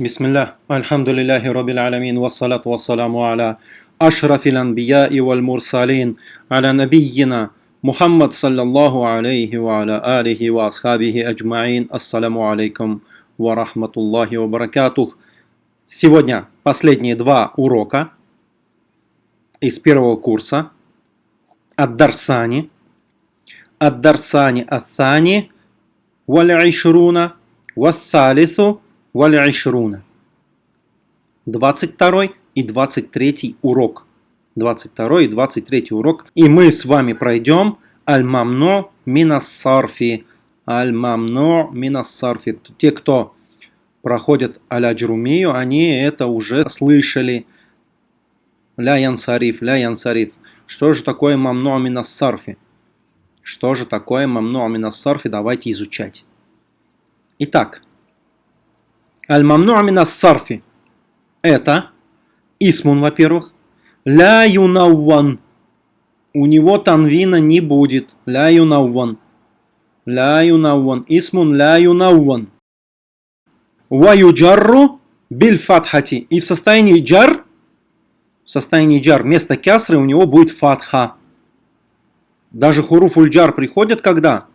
بسم الله الحمد لله رب العالمين والصلاة والسلام على أشرف الأنبياء والمرسلين على نبينا محمد صلى الله عليه وعلى آله وأصحابه أجمعين السلام عليكم ورحمة الله وبركاته Сегодня последние два урока из первого курса Ад-Дарсани Ад-Дарсани Ат-Thани Валь-Ишруна Вассалису Валь-Ишруна. 22 и 23 урок. 22 и 23 урок. И мы с вами пройдем Аль-Мамно Минассарфи. Аль-Мамно Минассарфи. Те, кто проходят Аля-Джрумию, они это уже слышали. Ля Янсариф, Ля Янсариф. Что же такое Мамно Минассарфи? Что же такое Мамно Минассарфи? Давайте изучать. Итак, Аль-мамну амина сарфи. Это исмун, во-первых. Ля юнауан. У него танвина не будет. Ля юнауан. Ля юнауан. Исмун ля юнауан. Ва юджарру биль фатхати. И в состоянии джар, в состоянии джар, вместо кясры у него будет фатха. Даже хуруфуль джар приходит когда?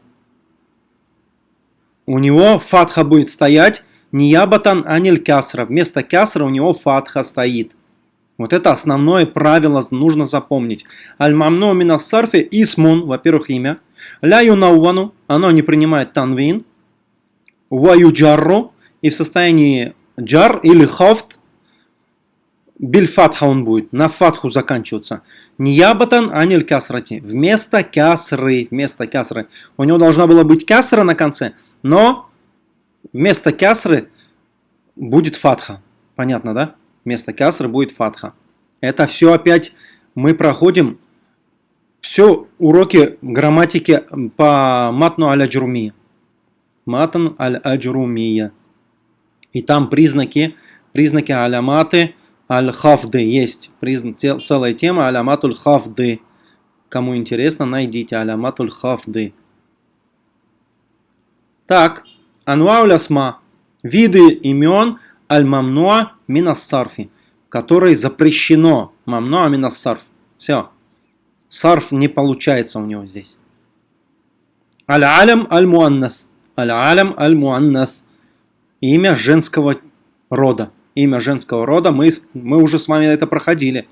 У него фатха будет стоять Ниябатан аниль кясра. Вместо кясра у него фатха стоит. Вот это основное правило нужно запомнить. Аль-мамну минассарфи исмун, во-первых, имя. Ля юнауану, оно не принимает танвин. Ва юджарру, и в состоянии джар или хафт, биль фатха он будет, на фатху заканчиваться. Ниябатан аниль кясрати, вместо кясры, вместо кясры. У него должна была быть кясра на конце, но Вместо кясры будет фатха. Понятно, да? Вместо кясры будет фатха. Это все опять мы проходим все уроки грамматики по матну аль-аджрумия. Матан аль-аджрумия. И там признаки, признаки аляматы аль-хафды есть. Призна, целая тема аляматуль хафды. Кому интересно, найдите аляматуль хафды. Так, Анвауль виды имен аль-мамнуа минассарфи, которые запрещено мамнуа минассарф. Все. Сарф не получается у него здесь. Аль-алям аль-муаннас. Аль-алям аль-муаннас. Имя женского рода. Имя женского рода. Мы, мы уже с вами это проходили.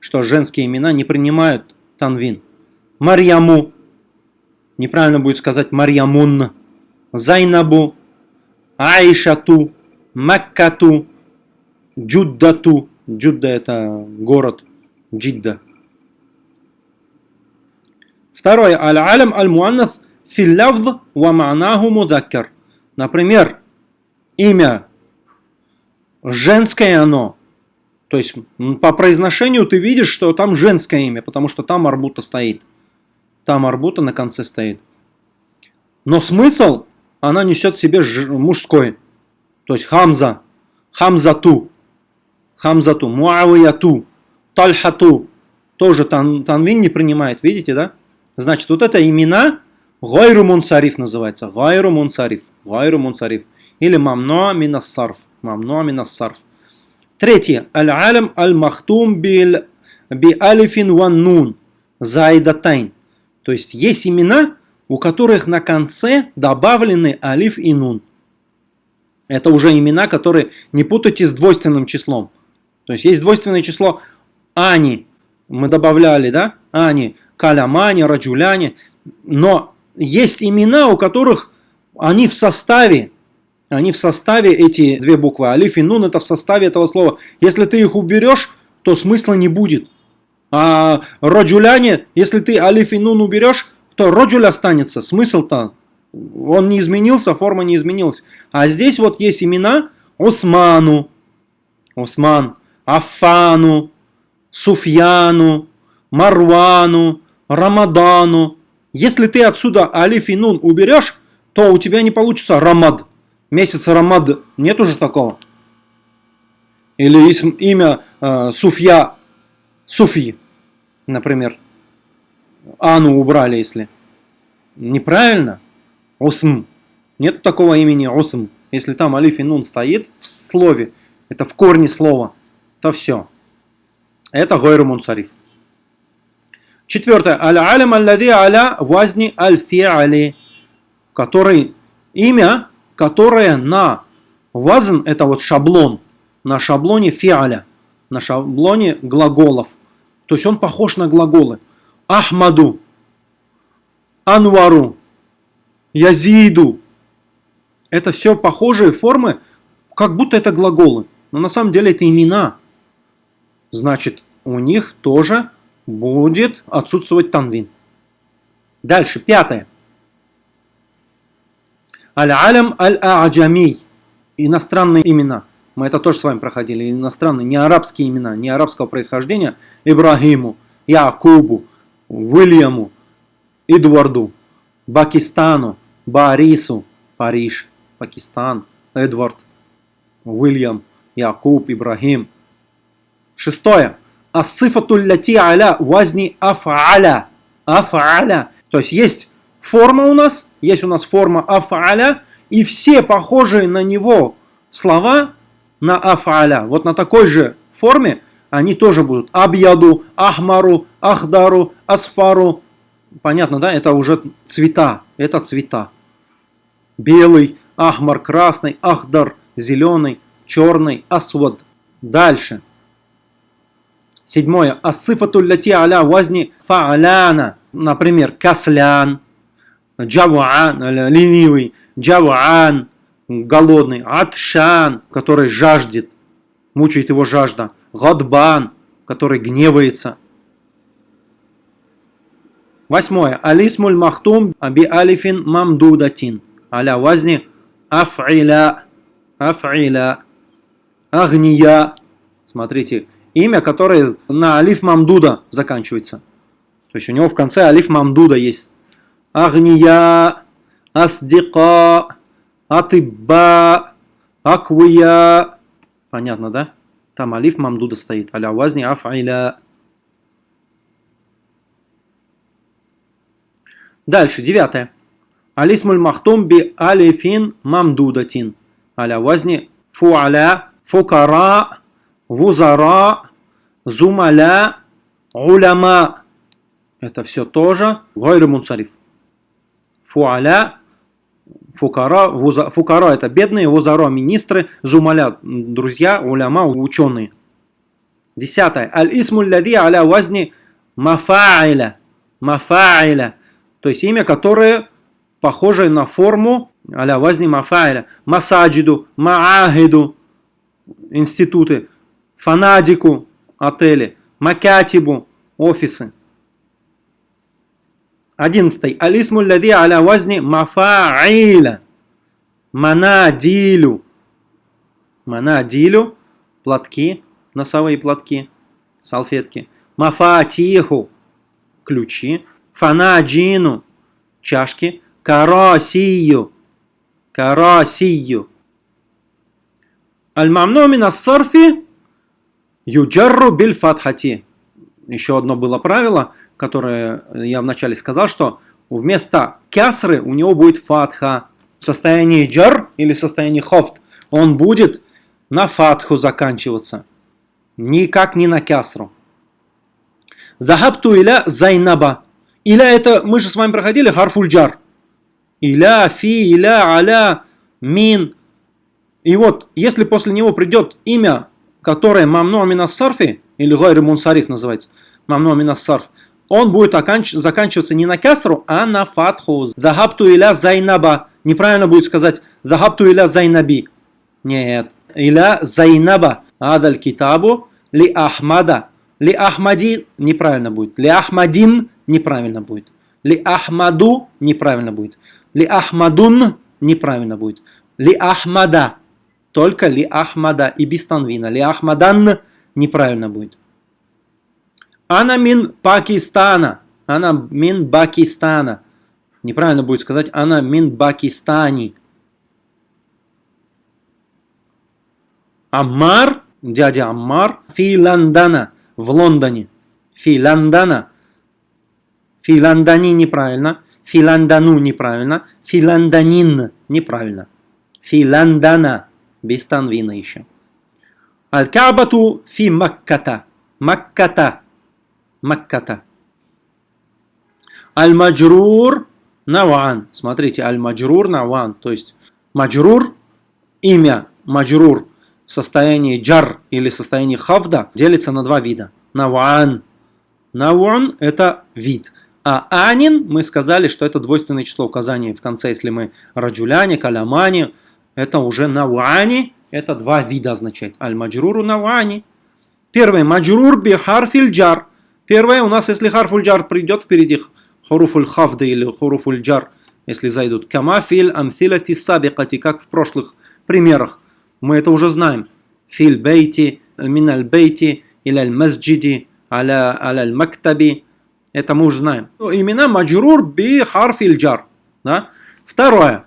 Что женские имена не принимают танвин. Марьяму. Неправильно будет сказать Марьямун. Зайнабу. Айшату, Маккату, Джуддату. Джудда это город, Джидда. Второе. Аль-алям аль-муаннас филлявд ва ма'наху мудаккар. Например, имя женское оно. То есть по произношению ты видишь, что там женское имя, потому что там арбута стоит. Там арбута на конце стоит. Но смысл она несет в себе мужской. То есть Хамза, Хамзату, Хамзату, Муавияту, Тальхату. Тоже тан, танвин не принимает, видите, да? Значит, вот это имена Гайру Мунсариф называется. Гайру Мунсариф. Гайру Мунсариф. Или Мамнуа Минассарф. Мамнуа Минассарф. Третье. Аль-Алям Аль-Махтум би Алифин Ван Нун. Зайдатайн. То есть есть имена, у которых на конце добавлены алиф и нун. Это уже имена, которые не путайте с двойственным числом. То есть есть двойственное число Ани, мы добавляли, да? Ани, Калямани, Раджуляни. Но есть имена, у которых они в составе, они в составе, эти две буквы, алиф и нун, это в составе этого слова. Если ты их уберешь, то смысла не будет. А раджуляне, если ты алиф и нун уберешь, то роджуль останется. Смысл-то, он не изменился, форма не изменилась. А здесь вот есть имена Усману, Усман, Афану, Суфьяну, Марвану, Рамадану. Если ты отсюда алиф и нун уберешь, то у тебя не получится Рамад. Месяц Рамад, нет уже такого. Или имя э, Суфья, Суфи, например. Ану убрали, если. Неправильно. Усм. Нет такого имени Усм. если там алиф и нун стоит в слове, это в корне слова, то все. Это гойру мунсариф. Четвертое. Аль-алям аллади аля вазни аль-фи'али. Который, имя, которое на вазн, это вот шаблон, на шаблоне фи'аля, на шаблоне глаголов. То есть он похож на глаголы. Ахмаду, Анвару, Язиду. Это все похожие формы, как будто это глаголы. Но на самом деле это имена. Значит, у них тоже будет отсутствовать танвин. Дальше, пятое. Аль-алям аль-а'джамий. Иностранные имена. Мы это тоже с вами проходили. Иностранные, не арабские имена, не арабского происхождения. Ибрагиму, Якубу, Уильяму, Эдварду, Пакистану, Борису, Париж, Пакистан, Эдвард, Уильям, Якуб, Ибрагим. Шестое. Ассифату ляти аля вазни афаля. Афаля. То есть есть форма у нас, есть у нас форма афаля, и все похожие на него слова на афаля. Вот на такой же форме они тоже будут. Абьяду, ахмару, ахдару, асфару. Понятно, да? Это уже цвета. Это цвета. Белый, ахмар, красный, ахдар, зеленый, черный, асвад. Дальше. Седьмое. Асыфату ляти аля вазни фааляна. Например, каслян, джавуан, ленивый, джавуан, голодный, атшан, который жаждет, мучает его жажда, гадбан, который гневается. Восьмое. Алисмуль махтум аби алифин мамдудатин. Аля вазни афиля, афиля, агния. Смотрите, имя, которое на алиф мамдуда заканчивается. То есть у него в конце алиф мамдуда есть. Агния, аздика, атыбба, аквия. Понятно, да? Там алиф мамдуда стоит. Аля вазни афиля. Дальше, девятое. Алисмуль махтум би алифин мамдудатин. Аля вазни фуаля, фукара, вузара, зумаля, уляма. Это все тоже гайры мунсариф. Фуаля, фукара, вуза, фукара это бедные, вузара министры, зумаля друзья, уляма ученые. Десятое. Аль-исму лади аля вазни мафаиля. Мафаиля. То есть имя, которое похоже на форму аля вазни мафаиля. Масаджиду, маахиду, институты фанадику отели, макатибу офисы. Одиннадцатый. Алисму лади аля вазни мафаиля. Манадилю. Манадилю. Платки, носовые платки, салфетки. Мафатиху. Ключи. Фанаджину. Чашки. Карасию. كراسيُّ. الممنوع من الصرف يجر بالفتحة. Еще одно было правило, которое я вначале сказал, что вместо кясры у него будет фатха. В состоянии جر или в состоянии خفض он будет на фатху заканчиваться. Никак не на кясру. ذهبت إلى زينب. إلى это, мы же с вами проходили حرف الجر. إلى، في، إلى، على، من. И вот, если после него придет имя которое ممنوع من الصرف, или غير منصرف называется, ممنوع من الصرف, он будет оканч... заканчиваться не на касру, а на фатху. ذهبت إلى زينب. Неправильно будет сказать ذهبت إلى زينبِ. Нет. إلى زينب. هذا الكتاب لأحمد. Ли ахмади неправильно будет. Ли ахмадин неправильно будет. Ли ахмаду неправильно будет. Ли ахмадун неправильно будет. Ли ахмада только ли Ахмада и без танвина. Ли Ахмадан будет. Ана мин Пакистана. Ана мин Пакистана. Неправильно будет сказать Ана мин Пакистани. Аммар, дядя Аммар, фи в Лондоне. Фи Лондона. Неправильно. Фи неправильно. Фи неправильно. Фи. Без танвина еще. Аль-Кабату фи Макката. Макката. Макката. Аль-Маджрур Наван. Смотрите, Аль-Маджрур Наван. То есть Маджрур, имя Маджрур в состоянии джар или состоянии хавда делится на два вида. Наван. Наван это вид. А анин мы сказали, что это двойственное число указания в конце, если мы раджуляне, калямани, это уже навани, это два вида означает. Аль-маджруру навани. Первое, маджрур би харфиль джар. Первое, у нас, если харфуль джар придет впереди حروف الخفض или حروف الجر, если зайдут. كما في الأمثلة السابقة, как в прошлых примерах. Мы это уже знаем. في البيت، من البيت، إلى المسجد، على المكتب. Это мы уже знаем. Имена مجرور بحرف الجر. Да? Второе.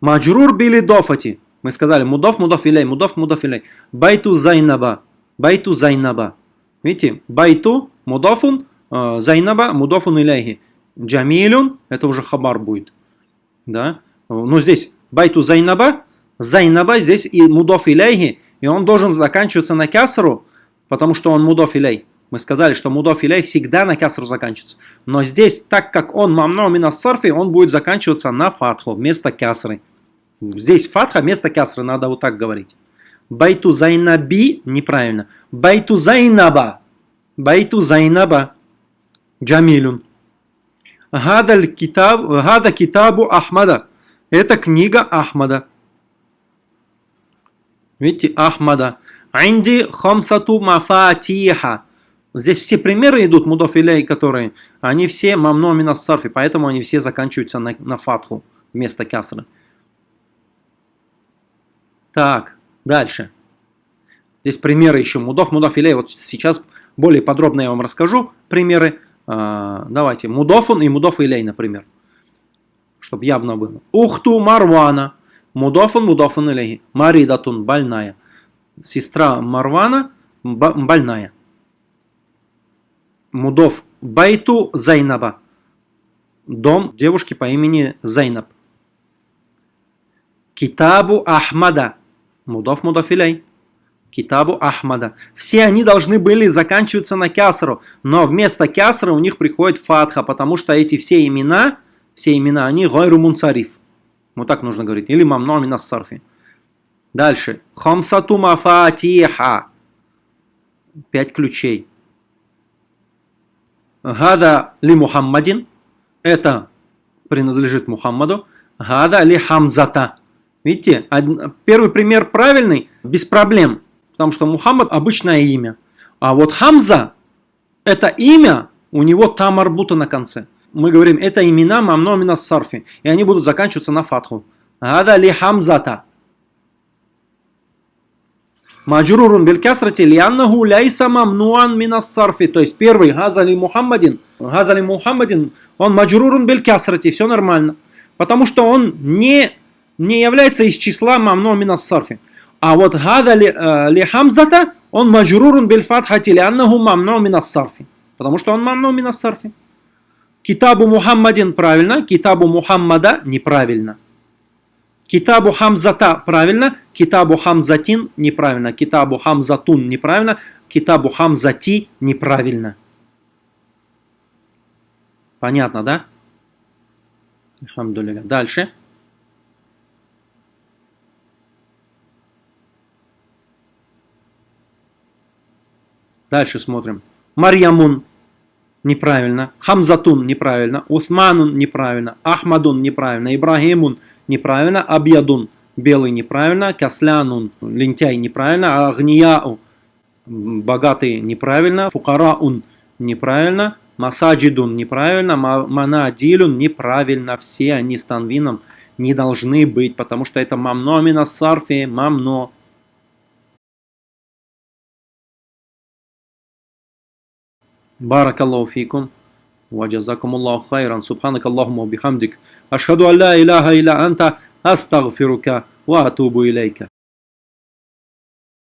مجرور بالإضافة. Мы сказали مضاف، مضاف إليه، مضاف، مضاف إليه. بيت زينب. بيت زينب. Видите? بيتُ, مضافٌ, э, زينبَ, مضافٌ إليه. جميلٌ, это уже خبر будет. Да? Но здесь بيتُ زينبَ, زينبَ здесь и مضاف إليه, и он должен заканчиваться на кясру, потому что он مضاف إليه. Мы сказали, что مضاف إليه всегда на кясру заканчивается. Но здесь, так как он ممنوع من الصرف, он будет заканчиваться на фатху вместо кясры. Здесь фатха вместо кясры, надо вот так говорить. بيتُ زينبِ неправильно. بيتُ زينبَ. بيتُ زينبَ. جميلٌ. هذا كتاب, هذا كتابُ أحمدَ. Это книга Ахмада. Видите, Ахмада. عندي خمسةُ مفاتيحَ. Здесь все примеры идут, مضاف إليه, которые, они все ممنوع من الصرف, поэтому они все заканчиваются на, на фатху вместо кясры. Так, дальше. Здесь примеры еще мудов, мудов илей. Вот сейчас более подробно я вам расскажу примеры. А, давайте, мудофун и мудов илей, например. Чтобы явно было. Ухту Марвана. Мудофун, мудофун илей. Маридатун, больная. Сестра Марвана, больная. Мудов Байту Зайнаба. Дом девушки по имени Зайнаб. Китабу Ахмада. Мудов Мудафилей. Китабу Ахмада. Все они должны были заканчиваться на кясру, но вместо кясры у них приходит фатха, потому что эти все имена, все имена, они гойру мунсариф. Вот так нужно говорить. Или мамно минас сарфи. Дальше. Хамсату мафатиха. Пять ключей. Гада ли Мухаммадин. Это принадлежит Мухаммаду. Гада ли Хамзата. Видите, первый пример правильный, без проблем. Потому что Мухаммад обычное имя. А вот Хамза, это имя, у него там арбута на конце. Мы говорим, это имена мамно мина сарфи. И они будут заканчиваться на фатху. Гада ли Хамзата. Маджрурун биль касрати лианнаху ляйса мамнуан минас сарфи. То есть первый газали Мухаммадин. Газали Мухаммадин, он маджрурун биль касрати. Все нормально. Потому что он не, не является из числа мамну минас сарфи. А вот газали э, ли хамзата, он маджрурун биль фатхати лианнаху мамну минас сарфи. Потому что он мамну минас сарфи. Китабу Мухаммадин правильно, китабу Мухаммада неправильно. Китабу Хамзата правильно, Китабу Хамзатин неправильно, Китабу Хамзатун неправильно, Китабу Хамзати неправильно. Понятно, да? Дальше. Дальше смотрим. Марьямун неправильно, Хамзатун неправильно, Усманун неправильно, Ахмадун неправильно, Ибрагимун неправильно, Абьядун белый неправильно, Каслянун лентяй неправильно, Агнияу богатый неправильно, Фукараун неправильно, Масаджидун неправильно, Манадилюн неправильно, все они с танвином не должны быть, потому что это мамно мина сарфи, мамно. بارك الله فيكم وجزاكم الله خيرا سبحانك اللهم وبحمدك أشهد أن لا إله إلا أنت أستغفرك وأتوب إليك